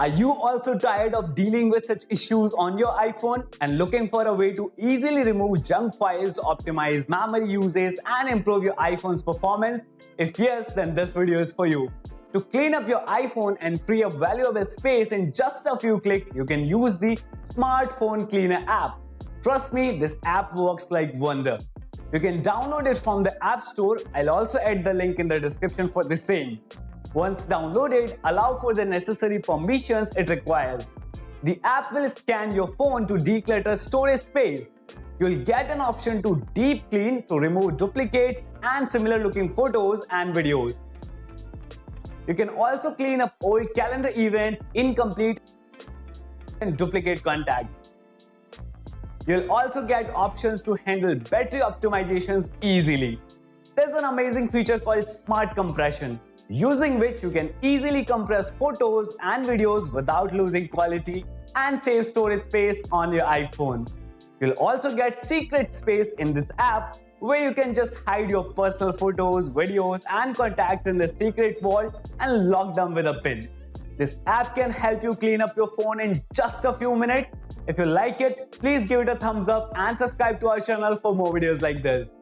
Are you also tired of dealing with such issues on your iPhone and looking for a way to easily remove junk files, optimize memory uses and improve your iPhone's performance? If yes, then this video is for you. To clean up your iPhone and free up valuable space in just a few clicks, you can use the Smartphone Cleaner app. Trust me, this app works like wonder. You can download it from the App Store. I'll also add the link in the description for the same. Once downloaded, allow for the necessary permissions it requires. The app will scan your phone to declutter storage space. You'll get an option to deep clean to remove duplicates and similar looking photos and videos. You can also clean up old calendar events, incomplete and duplicate contacts. You'll also get options to handle battery optimizations easily. There's an amazing feature called Smart Compression using which you can easily compress photos and videos without losing quality and save storage space on your iPhone. You'll also get secret space in this app where you can just hide your personal photos, videos and contacts in the secret vault and lock them with a pin. This app can help you clean up your phone in just a few minutes. If you like it, please give it a thumbs up and subscribe to our channel for more videos like this.